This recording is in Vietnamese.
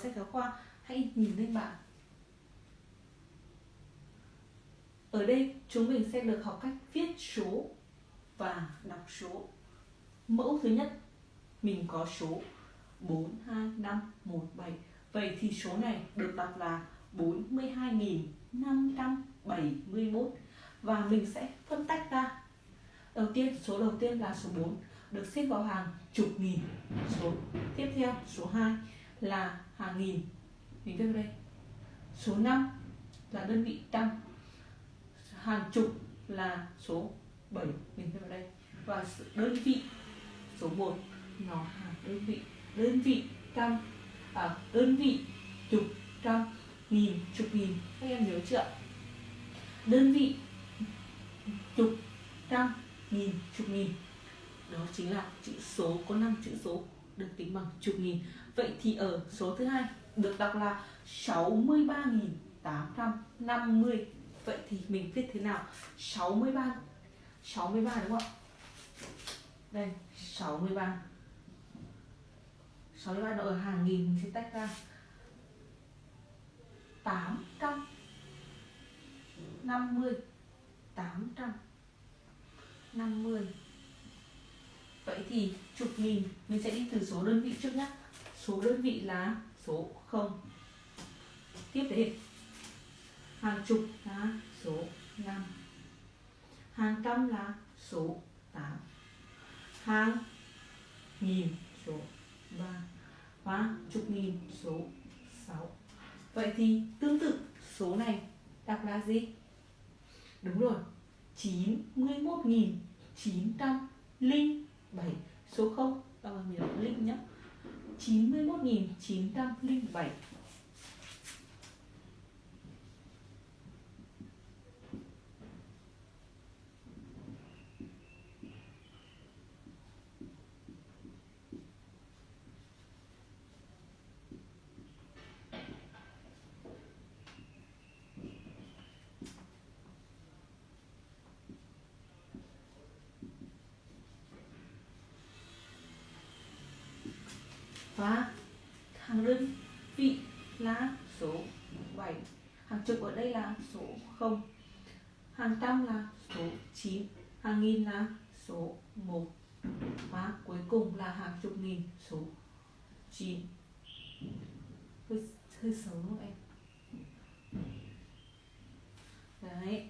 sách giáo khoa hãy nhìn lên bảng ở đây chúng mình sẽ được học cách viết số và đọc số. Mẫu thứ nhất mình có số 4, 2, 5, 1, 7 Vậy thì số này được đọc là 42.571 Và mình sẽ phân tách ra. Đầu tiên, số đầu tiên là số 4 Được xếp vào hàng chục nghìn. Số Tiếp theo, số 2 là hàng nghìn. Mình viết vào đây. Số 5 là đơn vị trăm Hàng chục là số 7 Mình viết vào đây. Và đơn vị số 1 nó hàng đơn vị. Đơn vị trăm à, đơn vị chục trăm nghìn chục nghìn. Các em nhớ chưa đơn vị chục trăm nghìn chục nghìn. Đó chính là chữ số có 5 chữ số được tính bằng chục nghìn. Vậy thì ở số thứ hai được đọc là 63.850 vậy thì mình viết thế nào? 63 63 đúng không ạ? Đây 63 63 nó ở hàng nghìn mình sẽ tách ra. 800 50 800 50 Vậy thì chục nghìn, mình sẽ đi từ số đơn vị trước nhé Số đơn vị là số 0 Tiếp đến, Hàng chục là số 5 Hàng trăm là số 8 Hàng nghìn, số 3 và chục nghìn, số 6 Vậy thì tương tự, số này đọc là gì? Đúng rồi 91.900 linh Số 0 đọc bằng nhớ linh nhé 91.907 và hàng đơn vị là số 7 hàng chục ở đây là số 0 hàng trăm là số 9 hàng nghìn là số 1 và cuối cùng là hàng chục nghìn số 9 hơi, hơi xấu đúng không em? Đấy.